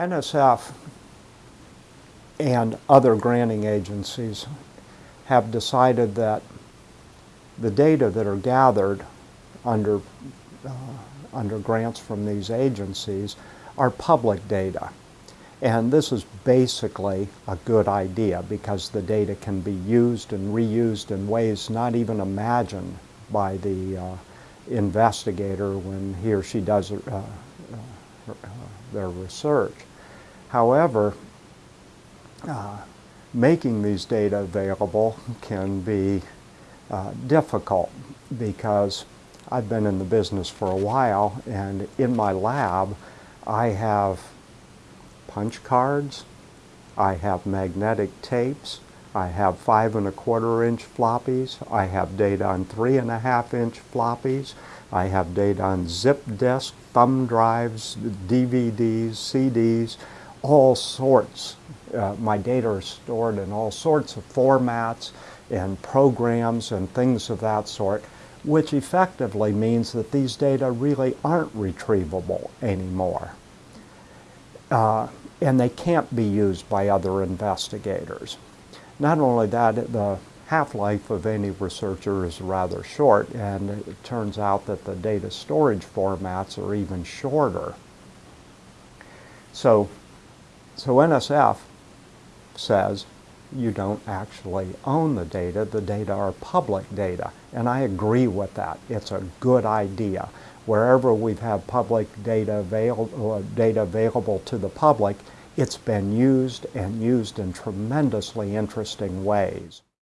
NSF and other granting agencies have decided that the data that are gathered under, uh, under grants from these agencies are public data. And this is basically a good idea because the data can be used and reused in ways not even imagined by the uh, investigator when he or she does uh, uh, their research. However, uh, making these data available can be uh, difficult because I've been in the business for a while and in my lab I have punch cards, I have magnetic tapes, I have five and a quarter inch floppies, I have data on three and a half inch floppies, I have data on zip disk, thumb drives, DVDs, CDs, all sorts. Uh, my data are stored in all sorts of formats and programs and things of that sort, which effectively means that these data really aren't retrievable anymore. Uh, and they can't be used by other investigators. Not only that, the half-life of any researcher is rather short, and it turns out that the data storage formats are even shorter. So, so NSF says you don't actually own the data. The data are public data. And I agree with that. It's a good idea wherever we've had public data, avail uh, data available to the public, it's been used and used in tremendously interesting ways.